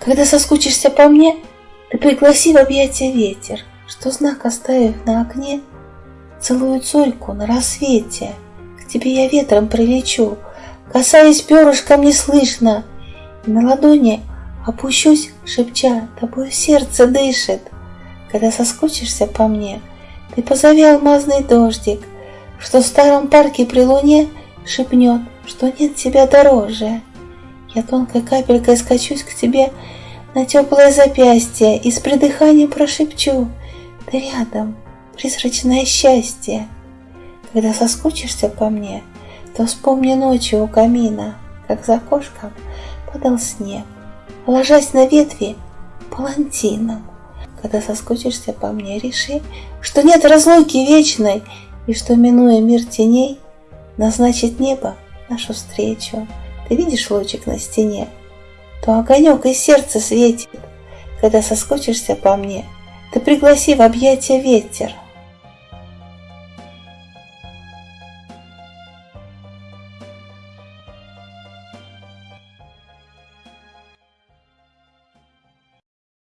Когда соскучишься по мне, ты пригласи в объятия ветер, Что знак оставив на окне, Целую цольку на рассвете. К тебе я ветром прилечу, Касаясь перышком неслышно, И на ладони опущусь, шепча, Тобой сердце дышит. Когда соскучишься по мне, Ты позови алмазный дождик, Что в старом парке при луне Шепнет, что нет тебя дороже. Я тонкой капелькой скачусь к тебе на теплое запястье и с придыханием прошепчу Ты рядом, призрачное счастье. Когда соскучишься по мне, то вспомни ночью у камина, Как за окошком падал снег, ложась на ветви палантином. Когда соскучишься по мне, реши, что нет разлуки вечной, И что, минуя мир теней, назначит небо нашу встречу. Ты видишь лучик на стене? То огонек из сердца светит, когда соскучишься по мне. Ты пригласи в объятия ветер,